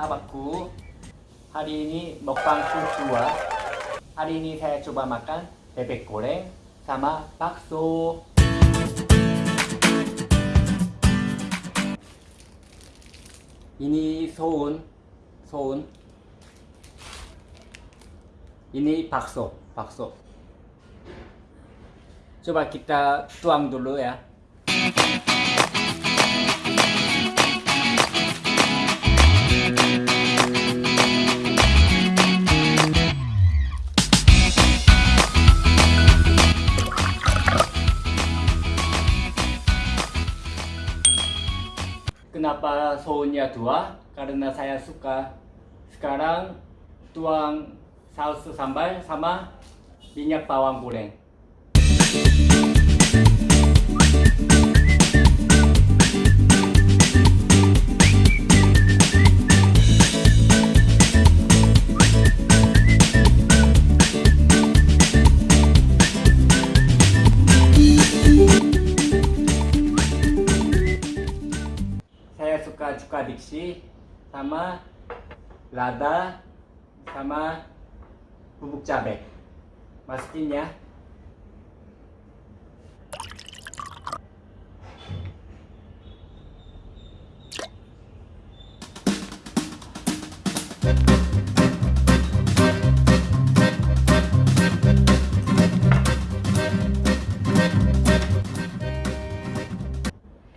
sahabatku Hari ini mukbang kedua Hari ini saya coba makan bebek goreng sama bakso Ini soun soun Ini bakso bakso Coba kita tuang dulu ya Kenapa sounnya dua? Karena saya suka sekarang tuang saus sambal sama minyak bawang goreng. Sama lada sama bubuk cabai. Masukin ya.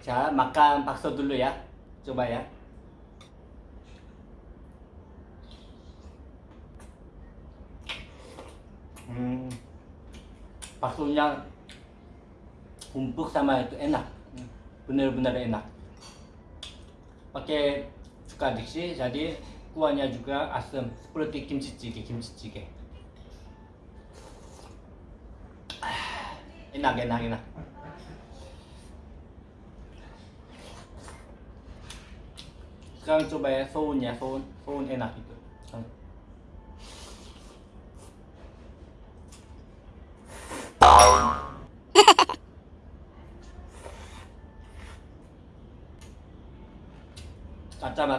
자, makan bakso dulu ya. Coba ya. Hmm, baksonya empuk sama itu enak. Benar-benar enak. Pakai cuka diksi, jadi kuahnya juga asam seperti kimchi jjigae, kimchi jjigae. Enak, enak, enak. sekarang coba ya soun ya soun soun enak itu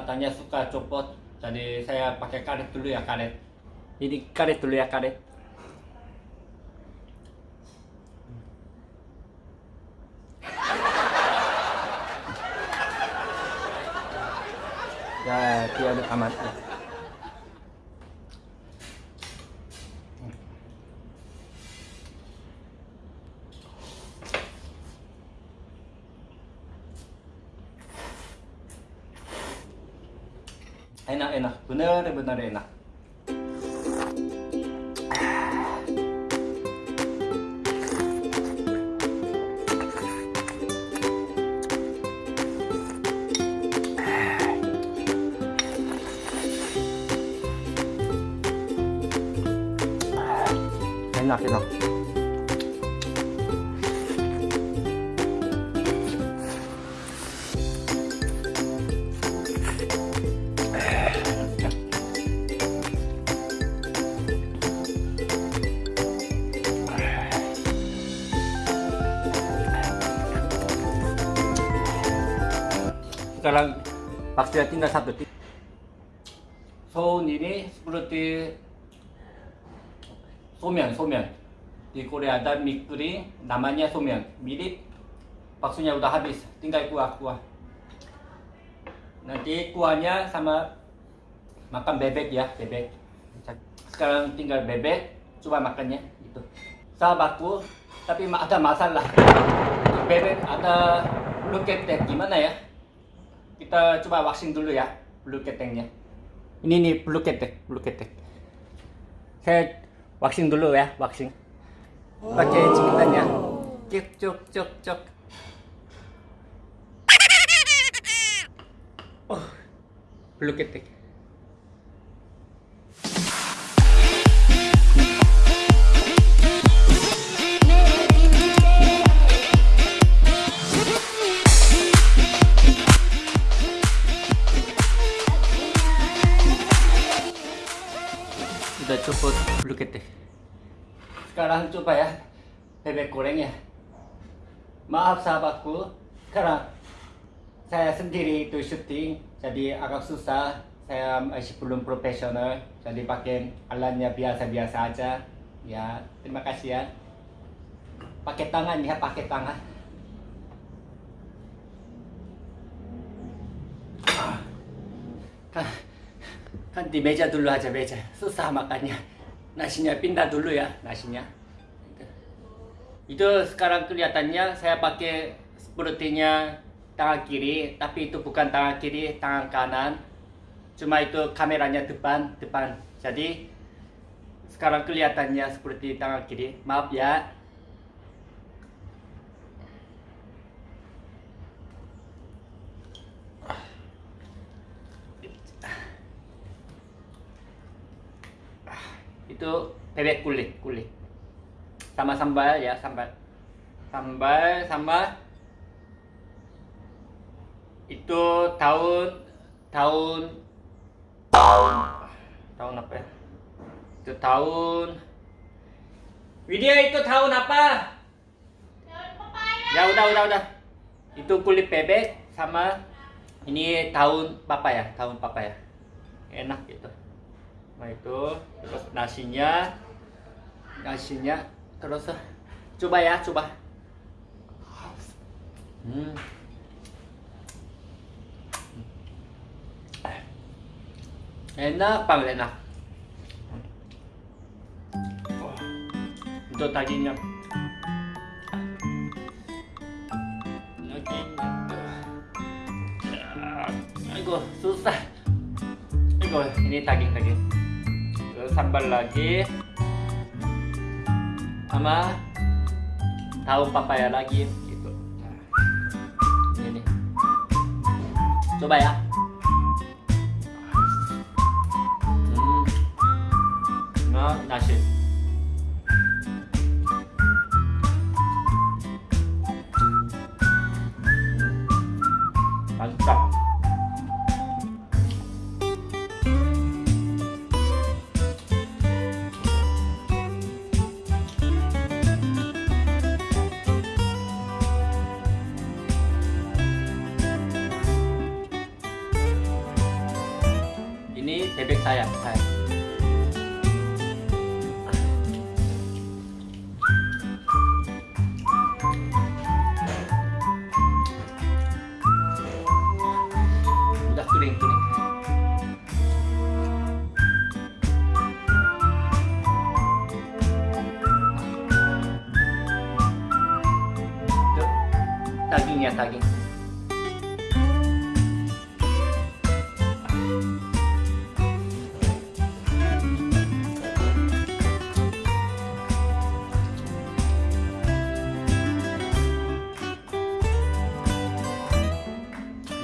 kacamatanya suka copot jadi saya pakai karet dulu ya karet ini karet dulu ya karet ya dia udah amat ya. Enak enak bener bener enak enak enak sekarang baksonya tinggal satu soun ini seperti 소면 소면 di Korea ada mie kering namanya somen mirip baksonya udah habis tinggal kuah kuah nanti kuahnya sama makan bebek ya bebek sekarang tinggal bebek coba makannya itu sahabatku tapi ada masalah bebek ada bulu ketek gimana ya Kita coba waxing dulu ya bulu keteknya ini nih bulu ketek bulu ketek saya waxing dulu ya waxing pakai cikitannya cuk cuk cuk cuk. Oh bulu ketek udah cukup bulu ketek sekarang coba ya bebek gorengnya maaf sahabatku sekarang saya sendiri itu syuting jadi agak susah. Saya masih belum profesional jadi pakai alatnya biasa-biasa aja. Ya terima kasih ya. Pakai tangan ya pakai tangan. Kan, di meja dulu aja meja susah makannya. Nasinya pindah dulu ya nasinya. Itu sekarang kelihatannya saya pakai sepertinya tangan kiri tapi itu bukan tangan kiri tangan kanan. Cuma itu kameranya depan depan. Jadi sekarang kelihatannya seperti tangan kiri. Maaf ya itu bebek kulit kulit. Sama sambal ya sambal. Sambal sama itu tahun tahun. Tahun apa ya? Itu tahun. Widya itu tahun apa? Ya udah udah udah. Itu kulit bebek sama ini tahun papa ya tahun papa ya enak gitu. Nah itu terus nasinya nasinya terus coba ya coba. Hmm. enak banget enak. Dagingnya aduh susah. Aduh ini daging daging sambal lagi sama tahu papaya lagi gitu. Ini coba ya. Hmm. nah nasi bebek saya saya. Udah kering Tuh, dagingnya daging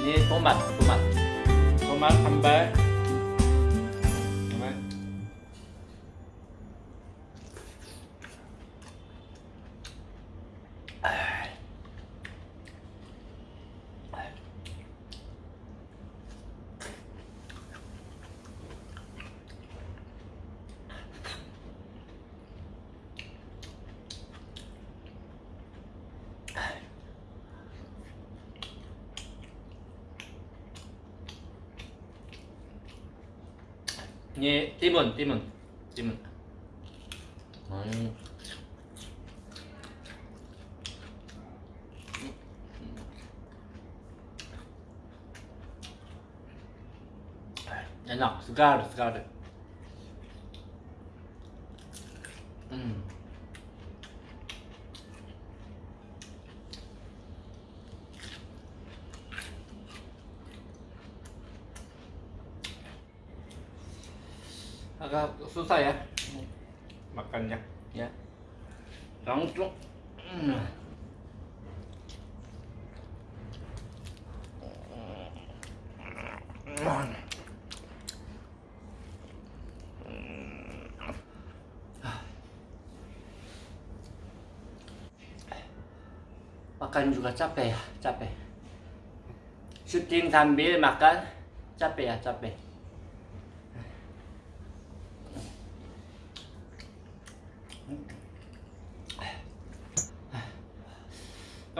예, 네, 도맛, 도맛. 도맛 한 발. Ini timun timun timun enak segar segar hmm. agak susah ya makannya ya langsung hmm. makan juga capek ya capek syuting sambil makan capek ya capek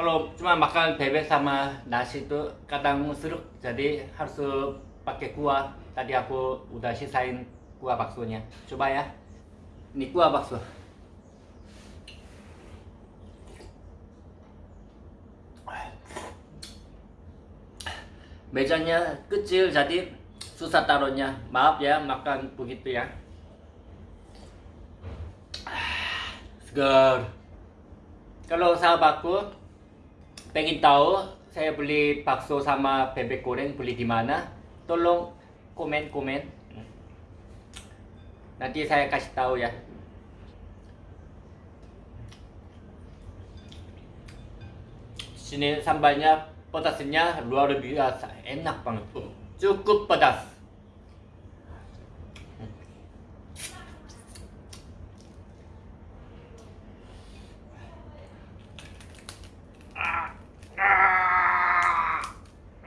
kalau cuma makan bebek sama nasi itu kadang seruk jadi harus pakai kuah tadi aku udah sisain kuah baksonya. Coba ya. Ini kuah bakso. Mejanya kecil jadi susah taruhnya. Maaf ya makan begitu ya. Segar. Kalau sahabatku pengen tahu saya beli bakso sama bebek goreng beli di mana, tolong komen komen. Nanti saya kasih tahu ya. Sini sambalnya pedasnya luar biasa, enak banget. Cukup pedas.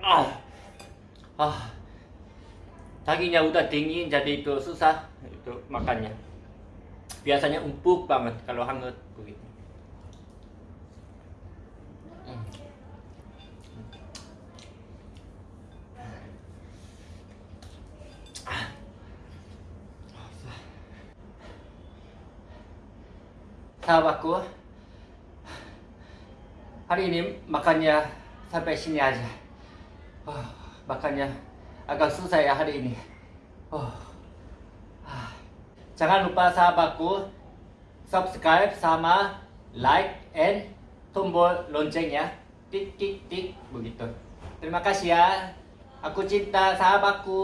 Ah, ah, dagingnya udah dingin jadi itu susah itu makannya. Biasanya empuk banget kalau hangat begitu. Sahabatku, hari ini makannya sampai sini aja. Oh, makannya agak susah ya hari ini. Oh. Ah. Jangan lupa sahabatku subscribe sama like and tombol loncengnya tik tik tik begitu. Terima kasih ya. Aku cinta sahabatku.